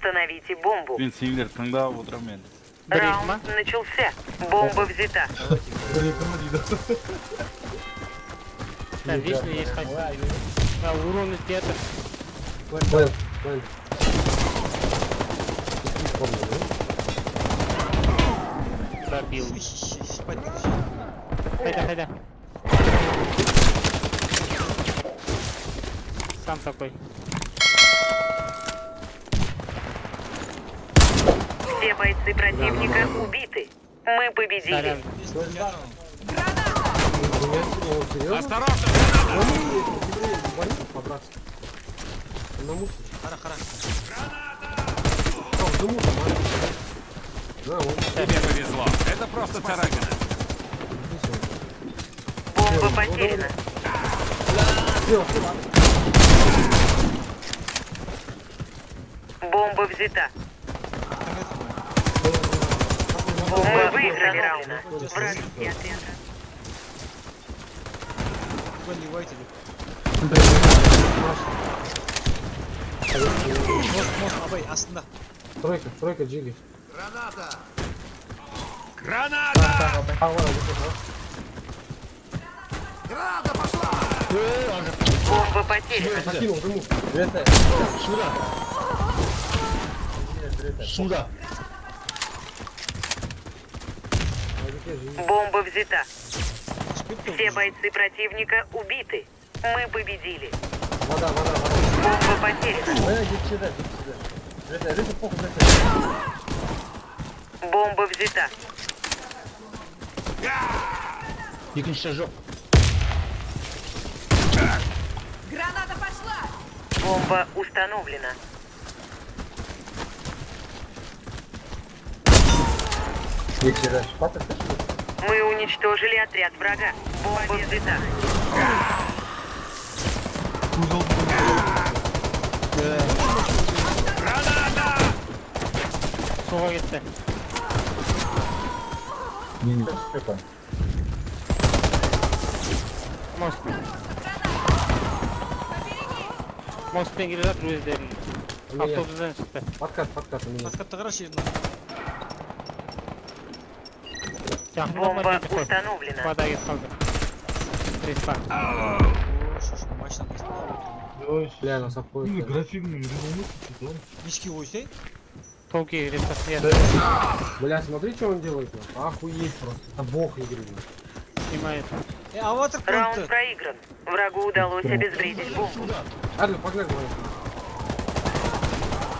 Установите бомбу. мен сендер тыңдап отырамын енді Бір екі ма? Раунд начался. Бомба взята. Да, вечно есть хоть. Да, урон из театра. Понял, понял. Пробил. Спать не Хайда, хайда. Сам такой. Все бойцы противника убиты. Мы победили. Осторожно! Тебе повезло. Это просто царапина. Бомба потеряна. Бомба взята. Мы выиграли раунд. Вайте деп. Мост, мост, абай, астында. Тройка, тройка, джиги. Граната! Бомба потеряна. Закинул, дыму. Бомба взята. Все бойцы противника убиты. Мы победили. Вода, вода, вода. Бомба потеряна. Бомба взята. Граната пошла! Бомба установлена. Мы уничтожили отряд врага. Бомба взята. Суға кетті. Мост. Мостпен келе жатыр өздерін. У меня. Автобустан шықты. Подкат, подкат у меня. Подкатты қарашы енді. Жақындама Бомба установлена. Вода кетіп қалды. Респа. О, шошын машинаның астында. Бля, нас обходит. да. Нички қойсай. Толки респа. Я Бля, смотри, что он делает. Охуеть просто. Это бог игры. блин. снимает. Е, аватар Раунд қойыпты. проигран. Врагу удалось обезвредить бомбу. Адлер, погнали, давай.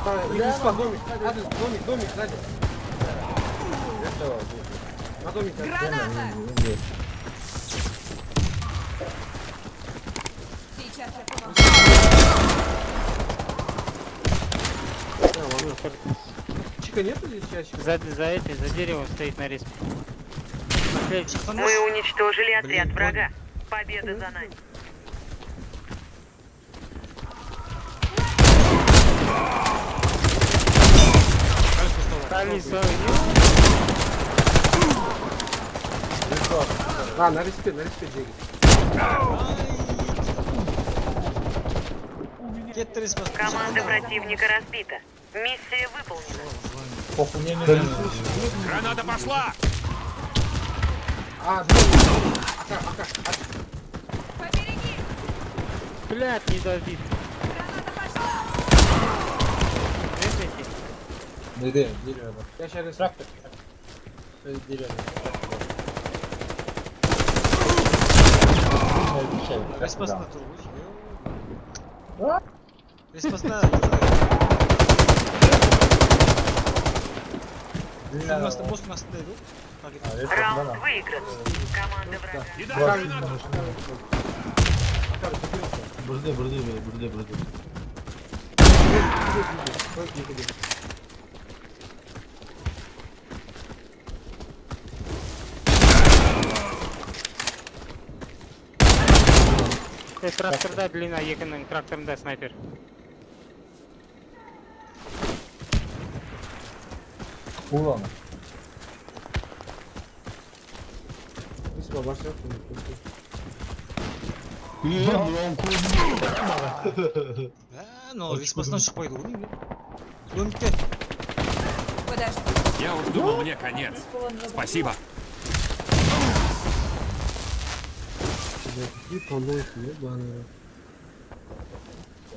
Давай, иди сюда, домик. Домик, домик, домик. Адлер. Граната! Сейчас я помогу. Да, ладно. Чика нету здесь часика? За, за этой, за деревом стоит на респе. Последний. Мы уничтожили отряд Блин, врага. Победа за нами. Стали свою. А, на респе, на респе деньги. Команда противника разбита. Миссия выполнена. Граната пошла! А, домик. Ака, ака, ака. Побереги! Блядь, не добит. Граната пошла! Респите. Я сейчас респе. Респасына тұр ғой. Респасына. Судың астында, мостың астында еді ғой. Раунд выигран. Команда врага. Кидай гранату! Э, тракторда длина екінің тракторында снайпер. Респе, башня. Ә, мынау респасынан шықпайды ғой деймін. Домикте. Подожди. Я уж думал, мне конец. Спасибо. Бля, какие полнойки, ебаные.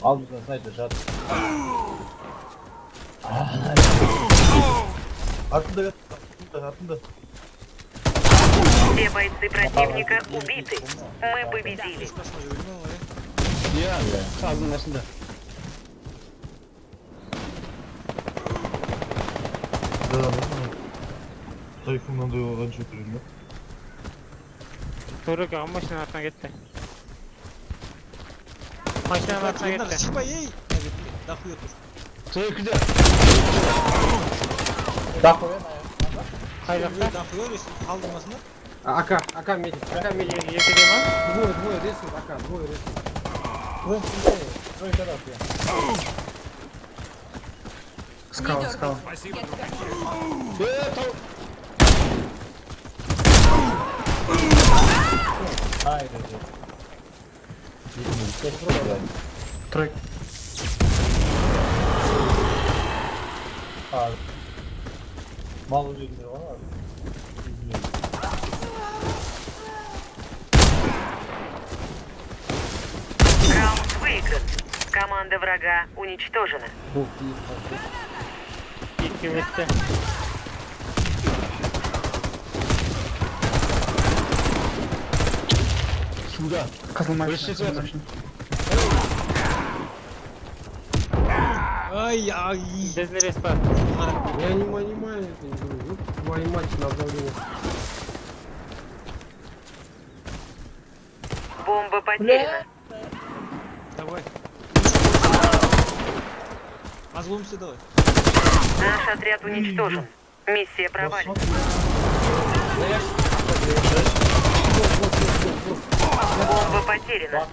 Al bizden снайпер жат. Артында, артында, артында. Все бойцы противника убиты. Мы победили. Спасибо, өлмең ой. Ağzının arasında. Да, да, да. Тайфуннан да қанша тұрын да? Төрөк ага машинаның артына кетті. Машинаның артына Yanına кетті. çıkma ey. Evet, Дохуя тур. Çayı kıda. Қай жақта? Дохуя өйсін қалдырмасындар. А, АК, АК медик, АК медик. Е- Екіде ма? Двое, двое рисуют, АК, двое рисуют. Скал, скал. Спасибо. Мал üzerinde var abi. Раунд выигран. Команда врага уничтожена. Екі өтті. Şurada. Kızıl maşın. Barışçı Kızıl zaten. maşın. Ай, ай. Біздің респа. Я не понимаю это. Ну, твою мать на обновление. Бомба потеряна. Давай. Разломся давай. Наш отряд уничтожен. Миссия провалена. Бомба потеряна.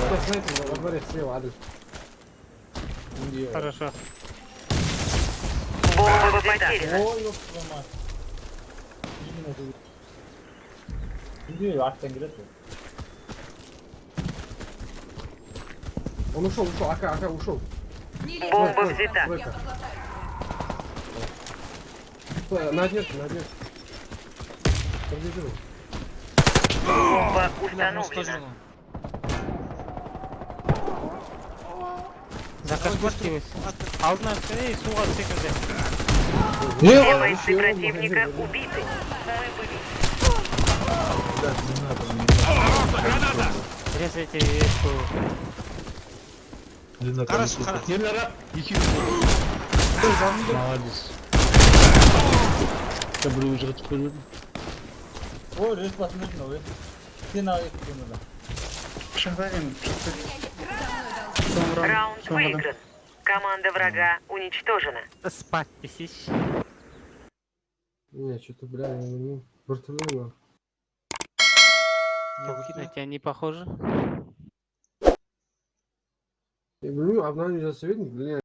Сейчас снайпер во дворе слева, адрес. Хорошо. Бомба потеряна. Ой, ama. Gidiyor arkadan girer mi? Он ушел, ушел, АК, АК ушел. Бомба взята. стой, Я подлатаю. Стой, на отметке, на отметке. Подбежи. Бомба Бля, установлена. уничтожена. Закашбастилась. Алдына түсіне и суға секілді. Все бойцы противника убиты. Мы победили. Граната! Резайте ешку. Длина Хорошо, хорошо. Yerlere iki Молодец. Я буду уже теперь. Ой, рейс посмотри новый. Ты на их надо. Шангарин. Раунд выигран. Команда врага уничтожена. Спать тисяч. Не, что-то, бля, я не... Вертолет, На тебя не похоже? Я говорю, обновление советник, бля,